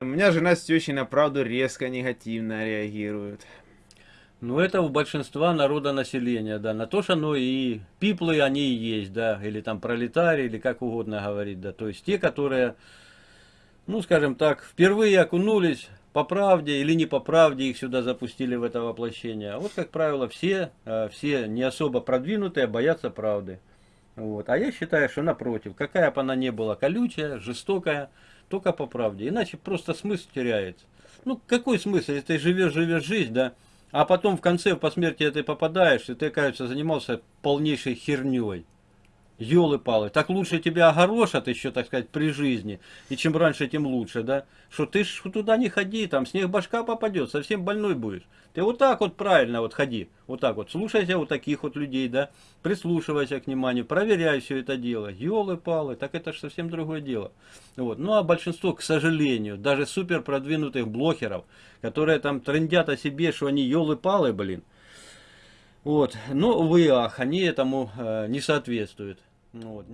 меня жена с тещей на правду резко негативно реагируют. Ну, это у большинства народа населения, да. На то, что оно и пиплы они и есть, да. Или там пролетарии, или как угодно говорить, да. То есть те, которые, ну, скажем так, впервые окунулись по правде или не по правде, их сюда запустили в это воплощение. А вот, как правило, все, э, все не особо продвинутые боятся правды. Вот. А я считаю, что напротив, какая бы она ни была колючая, жестокая, только по правде. Иначе просто смысл теряется. Ну, какой смысл, если ты живешь, живешь жизнь, да, а потом в конце по смерти ты попадаешь, и ты, кажется, занимался полнейшей херней. Ёлы-палы, так лучше тебя огорошат еще, так сказать, при жизни. И чем раньше, тем лучше, да? Что ты ж туда не ходи, там снег башка попадет, совсем больной будешь. Ты вот так вот правильно вот ходи, вот так вот. Слушайся вот таких вот людей, да? Прислушивайся к вниманию, проверяй все это дело. Ёлы-палы, так это же совсем другое дело. Вот. Ну а большинство, к сожалению, даже супер продвинутых блогеров, которые там трендят о себе, что они ёлы-палы, блин, вот. Но, увы, ах, они этому э, не соответствуют. Вот.